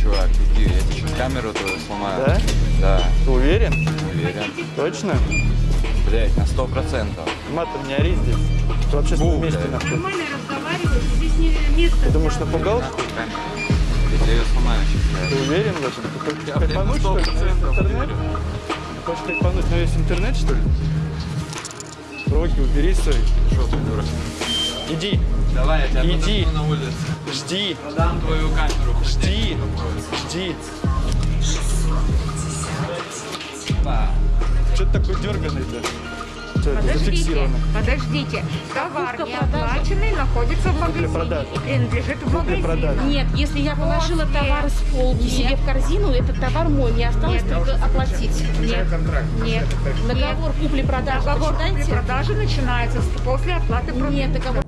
чувак, иди, я тебе сейчас камеру твою сломаю. Да? Да, Ты уверен? уверен. Точно? Блять, на сто процентов. Матом не ори здесь. Ты в общественном Бу, месте блядь. нахуй. Нормально здесь не место. Ты думаешь, напугал? Я тебе ее сломаю сейчас. Ты уверен в этом? Ты хочешь Я, на кайфануть, что ли? 100% Интернет? Ты хочешь кайфануть, но есть интернет, что ли? Руки убери свои. Что ты, дура? Иди, Давай, я тебя Иди. на улице. Жди, Подам твою камеру. жди, жди. Что ты такой дерганый-то? Подождите, зафиксировано? подождите. Товар не оплаченный находится в магазине. Купля-продажа. и Принадлежит в Купля-продажа. магазине. Нет, если я положила После. товар с полки Нет. себе в корзину, этот товар мой, мне осталось Нет. только оплатить. Нет, нет. Договор купли-продажи, Договор почитайте. продажи начинается после оплаты продукта. Нет, договор.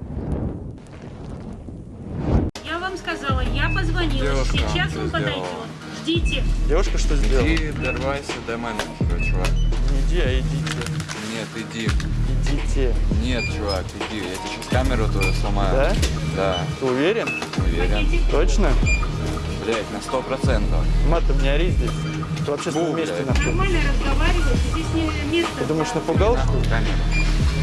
Девушка, Сейчас что он сделала? подойдет. Ждите. Девушка что сделала? Иди, дорвайся до менеджера, чувак. Не иди, а идите. Нет, иди. Идите. Нет, чувак, иди. Я тебе сейчас камеру твою сломаю. Да? Да, Ты уверен? уверен. Точно? Блять, на сто процентов. Матом не ори здесь. Ты в общественном Бу, месте блядь. нахуй. Нормально разговаривать, здесь не место. Ты думаешь, напугал, что? Камеру.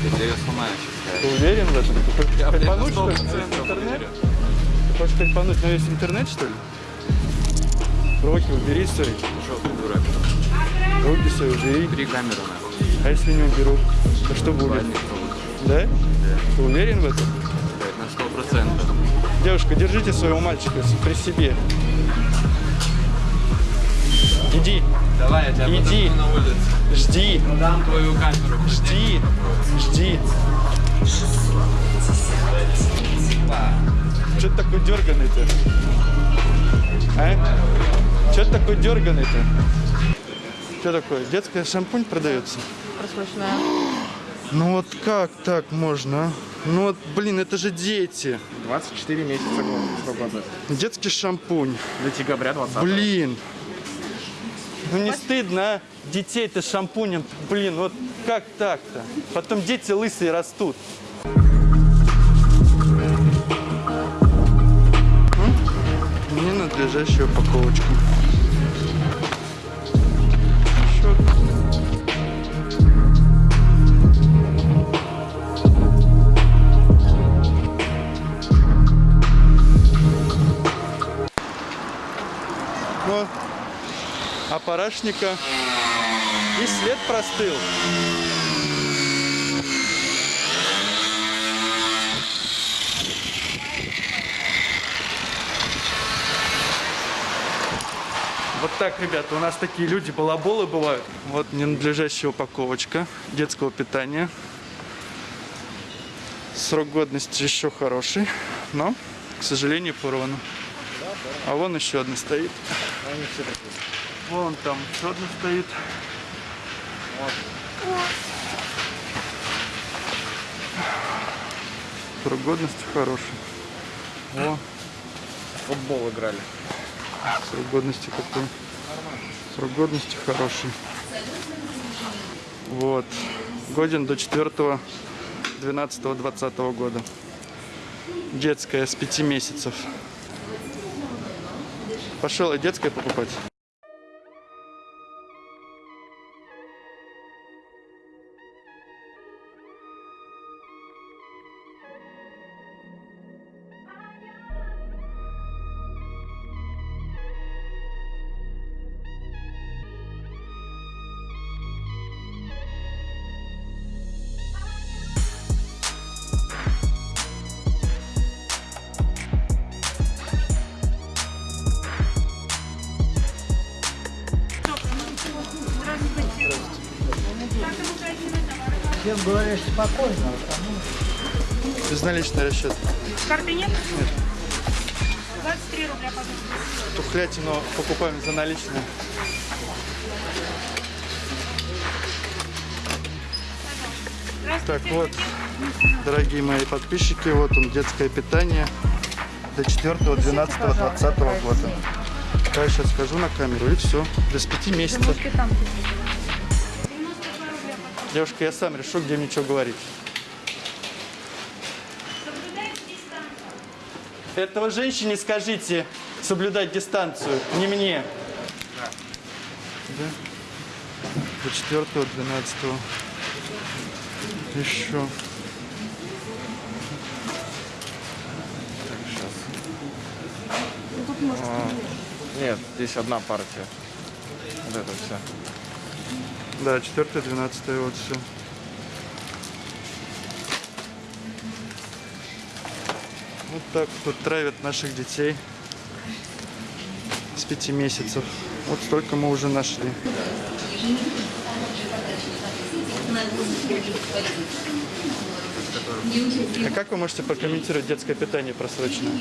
Я тебе ее сломаю сейчас. Ты уверен в этом? Ты Я, блядь, на кайфануть, сто что ли? Есть процентов интернет? уверен. Хочешь кайфануть, но есть интернет, что ли? Руки убери свои. Что ты, дурак? Руки свои убери. Убери камеру, нахуй. А если не уберу, то что будет? Пробуй. Да? Ты уверен в этом? Блядь, на процентов. Девушка, держите своего мальчика при себе. Иди, Давай, я тебя Иди. на улице. жди, Подам твою камеру. жди, жди. Что ты такой дерганый-то? А? Что ты такой дерганый-то? Что такое? Детская шампунь продается? Ну вот как так можно? а? Ну вот, блин, это же дети. 24 месяца свободно. Детский шампунь. До декабря 20 Блин. Ну не стыдно, а? Детей-то шампунем. Блин, вот как так-то? Потом дети лысые растут. М? Ненадлежащая упаковочка. Счет. Ну, а и след простыл. Так, ребята, у нас такие люди, балаболы бывают. Вот ненадлежащая упаковочка детского питания. Срок годности еще хороший, но, к сожалению, порван. А вон еще одна стоит. Вон там еще одна стоит. Срок годности хороший. О, футбол играли. срок годности какой? Срок годности хороший. Вот. Годен до 4 12 20 года. Детская с 5 месяцев. Пошел и детское покупать. Безналичный расчет. Карты нет? 23 рубля, пожалуйста. Тухлятину покупаем за наличные. Так вот, дорогие мои подписчики, вот он, детское питание до 4 12 20 года. Я сейчас скажу на камеру и все. До с 5 месяцев. Девушка, я сам решу, где мне что говорить. Этого женщине скажите соблюдать дистанцию, не мне. Да. До 4 12 Еще. А, нет, здесь одна партия. Вот это все. Да, 4 12 вот все. Вот так тут травят наших детей с пяти месяцев. Вот столько мы уже нашли. А как вы можете прокомментировать детское питание просроченное?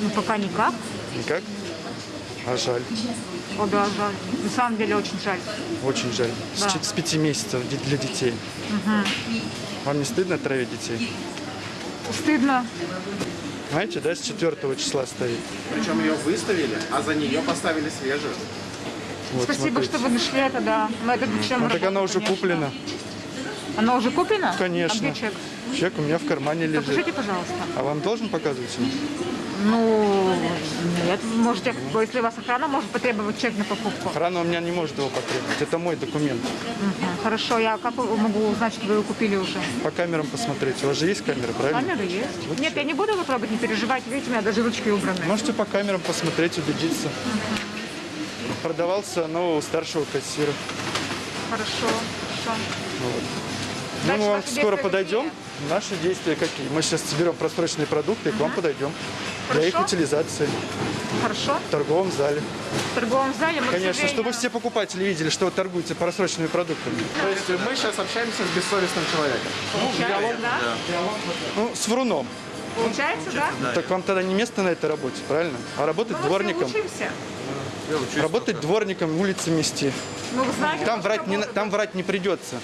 Ну, пока никак. Никак? А жаль. О, да, жаль. На самом деле очень жаль. Очень жаль. С, Да. чет- с пяти месяцев для детей. Вам не стыдно травить детей? Стыдно. Знаете, да, с 4 числа стоит. Причем ее выставили, а за нее поставили свежую. Вот, Спасибо, смотрите. что вы нашли это, да. Мы это чем Ну, так она уже конечно. куплена. Она уже куплена? Конечно. А где чек? Чек у меня в кармане лежит. Покажите, пожалуйста. А вам должен показывать? Ну, нет, можете, если у вас охрана может потребовать чек на покупку. Охрана у меня не может его потребовать. Это мой документ. Мгм. Хорошо, я как могу узнать, что вы его купили уже? По камерам посмотреть. У вас же есть камеры, правильно? Камера есть. Нет, я не буду его трогать, не переживайте. Видите, у меня даже ручки убраны. Можете по камерам посмотреть, убедиться. Продавался, но у старшего кассира. Хорошо, хорошо. Ну, Дальше мы вам скоро подойдем. какие? Наши действия какие? Мы сейчас соберем просроченные продукты и к вам подойдем. Для их утилизации Хорошо. в торговом зале. В торговом зале мы, Конечно, чтобы все покупатели видели, что вы торгуете просроченными продуктами. То есть мы сейчас общаемся с бессовестным человеком. Получается, да? Ну, с вруном. Получается, да? Так вам тогда не место на этой работе, правильно? А работать Ну, мы все дворником. учимся. Работать дворником, улицы мести. Ну, знаете, Там врать не, там врать не придется.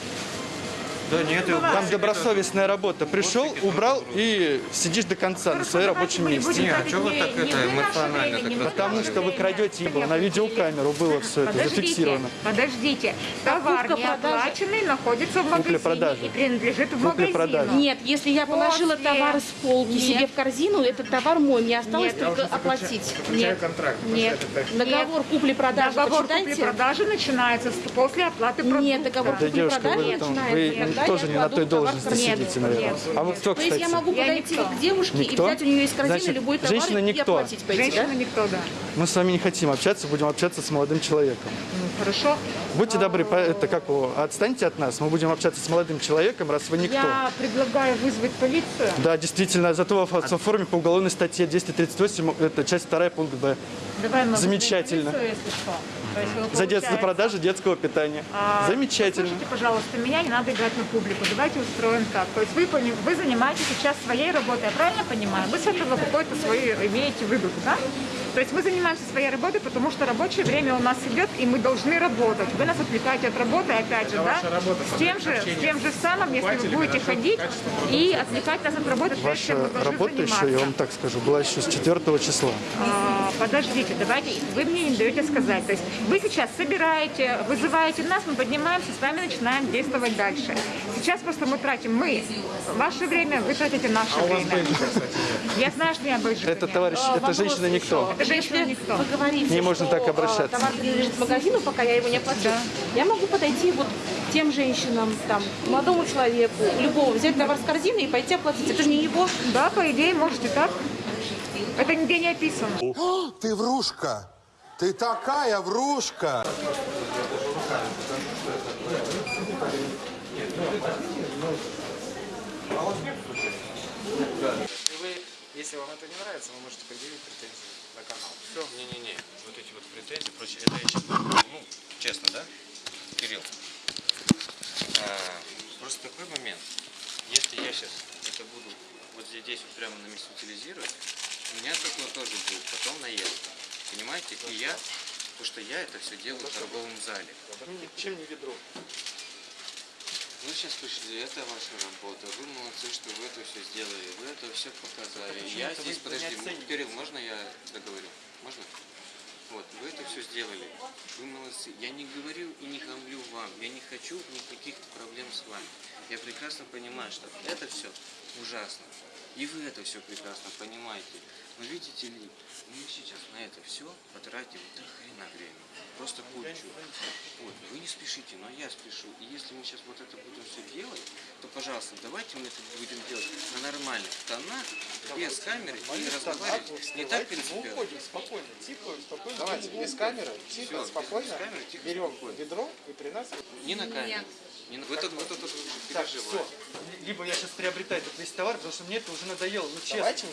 Да нет, Ну, Там добросовестная работа. Пришел, убрал и сидишь до конца на своем Давайте рабочем месте. Не, а чё вы так это эмоционально так Потому что вы крадете его. На видеокамеру было все это зафиксировано. подождите. Товар не оплаченный находится в магазине и принадлежит в магазину. Нет, если я положила товар с полки себе в корзину, этот товар мой, мне осталось только оплатить. Нет. контракт. Нет. Договор купли-продажи, Договор купли-продажи начинается после оплаты продукта. Нет, договор купли-продажи начинается, тоже не на той должности корзину. сидите, наверное. Нет. А вы кто, То есть я кстати? могу Я подойти никто. к девушке Никто? и взять у нее из корзины Значит, любой товар женщина и никто. оплатить пойти, Женщина да? никто, да. Мы с вами не хотим общаться, будем общаться с молодым человеком. Ну, хорошо. Будьте добры, по- это как его, отстаньте от нас, мы будем общаться с молодым человеком, раз вы никто. Я предлагаю вызвать полицию. Да, действительно, зато в в форме по уголовной статье 238, это часть 2 пункт Б. Давай мы Замечательно. полицию, если что. Есть За, дет- за продажу детского питания. а, Замечательно. Слушайте, пожалуйста, меня не надо играть на публику. Давайте устроим так. То есть вы, вы занимаетесь сейчас своей работой, я правильно понимаю? Вы с этого какой-то свой имеете выгоду, да? То есть мы занимаемся своей работой, потому что рабочее время у нас идет, и мы должны работать. Вы нас отвлекаете от работы, опять же, да? ваша работа, С тем же, с тем же самым, если вы будете ходить и отвлекать нас от работы, прежде чем мы Ваша должны работа еще, заниматься. я вам так скажу, была еще с 4 числа. А, подождите, давайте, вы мне не даете сказать. То есть вы сейчас собираете, вызываете нас, мы поднимаемся, с вами начинаем действовать дальше. Сейчас просто мы тратим, мы, ваше время, вы тратите наше А время. Я знаю, что я бейджика Это товарищ, А, это женщина никто. Это женщина никто. вы говорите, Не можно так обращаться. а, товар принадлежит магазину, пока я его не оплачу, я могу подойти вот тем женщинам, там, молодому человеку, любого, взять товар с корзины и пойти оплатить. Это же не его. Да, по идее, можете так. Это нигде не описано. О, ты врушка! Ты такая врушка! И вы, если вам это не нравится, вы можете предъявить претензии на канал. Все. Не-не-не, вот эти вот претензии, прочее, это я честно, ну, честно, да, Кирилл? А, просто такой момент, если я сейчас это буду вот здесь, здесь вот прямо на месте утилизировать, у меня такое тоже будет потом наезд. Понимаете? И я, потому что я это все делаю в торговом зале. Чем не ведро? Вы сейчас пришли, это ваша работа, вы молодцы, что вы это все сделали, вы это все показали. Я почему-то здесь, подожди. Кирилл, можно я договорю? Можно? Вот, вы это все сделали, вы молодцы. Я не говорю и не хамлю вам, я не хочу никаких проблем с вами. Я прекрасно понимаю, что это все ужасно. И вы это все прекрасно понимаете. Но видите ли, мы сейчас на это все потратим до хрена время. Просто кучу. Вот, вы не спешите, но я спешу. И если мы сейчас вот это будем все делать, то, пожалуйста, давайте мы это будем делать на нормальных тонах, без камеры и разговаривать не так принципиально. спокойно, тихо, спокойно. Давайте, без камеры, тихо, спокойно, без камеры, тихо, берем спокойно. ведро и при нас... Не на камеру. Не. Вы тут, вы тут, тут Так, все. Либо я сейчас приобретаю этот весь товар, потому что мне это уже надоело. Ну, честно. Давайте,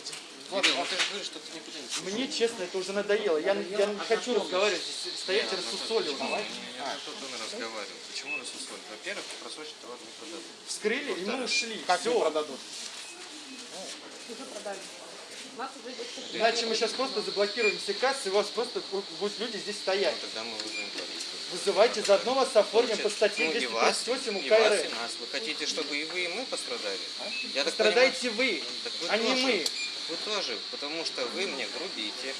вот, Кирилл, ну ты же говоришь, что ты никуда не спешишь. Мне, честно, это уже надоело. Я, я не хочу разговаривать, здесь стоять и рассусоливать. А, что ты разговаривал? Почему рассусолить? Во-первых, просроченный товар не продадут. Вскрыли, и мы ушли. как Все. продадут? Уже продали. Уже Иначе мы сейчас просто заблокируем все кассы, и у вас просто будут люди здесь стоять. Тогда мы вызовем полицию. Вызывайте, заодно вас оформим по статье Ну, и вас, 238 и вас, УК нас. Вы хотите, чтобы и вы, и мы пострадали? Я так Страдаете вы, так вы а не тоже. мы. Вы тоже, потому что вы мне грубите.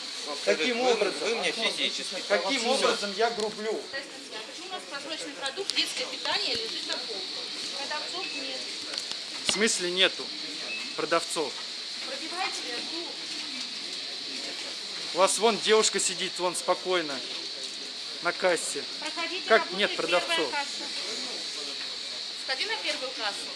Каким вы, образом? Вы мне физически. Каким образом я грублю? А почему у нас просроченный продукт, детское питание лежит на полке? Продавцов нет. В смысле нету продавцов? Пробивайте ряду. У вас вон девушка сидит, вон спокойно, на кассе. Проходите, Как работает нет продавцов? касса. Сходи на первую кассу.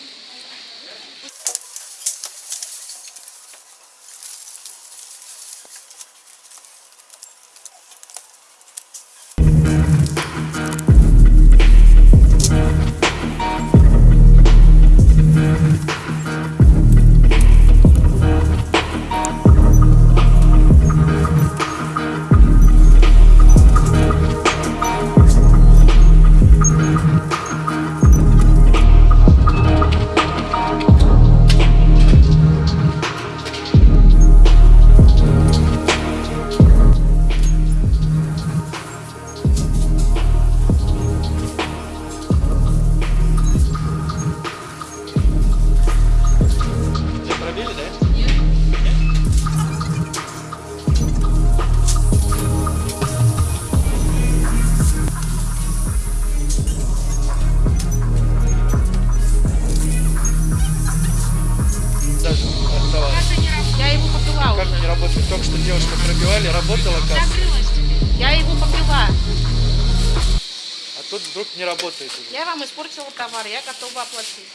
Работает уже. Я вам испортила товар, я готова оплатить.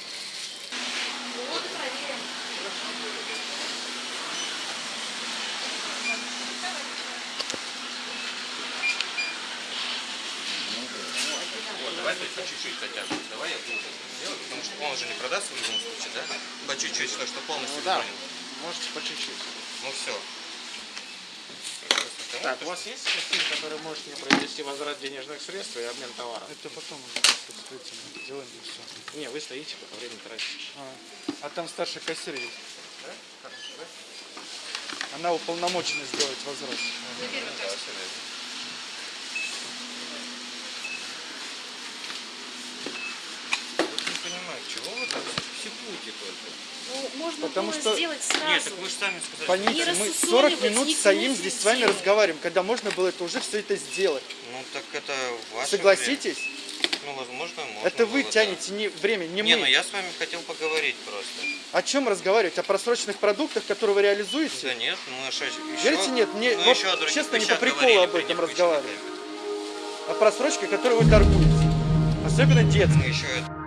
Вот, давай только по чуть-чуть хотя бы. Давай я буду делать, потому что он уже не продаст в любом случае, да? По чуть-чуть, что, что полностью Ну да, можете по чуть-чуть. Ну все. Так, у вас есть система, который может мне произвести возврат денежных средств и обмен товара? Это потом уже просто действительно делаем и все. Не, вы стоите, пока время тратите. А, а там старший кассир есть. Она уполномочена сделать возврат. не понимаю, чего вы так психуете только? Ну, можно Потому было что- сделать сразу. Нет, так вы же сами сказали. Поймите, Не мы рассусоливать, 40 минут не стоим здесь с вами разговариваем, когда можно было это уже все это сделать. Ну так это ваше Согласитесь? время. Ну, возможно, можно Это вы было, да. тянете не время, не Не, мы. ну я с вами хотел поговорить просто. О чем разговаривать? О просроченных продуктах, которые вы реализуете? Да нет, мы еще... Верите, нет, мне мы вот еще честно, не по приколу об этом разговаривать. О просрочке, которой вы торгуете. Особенно детской. Мы еще это...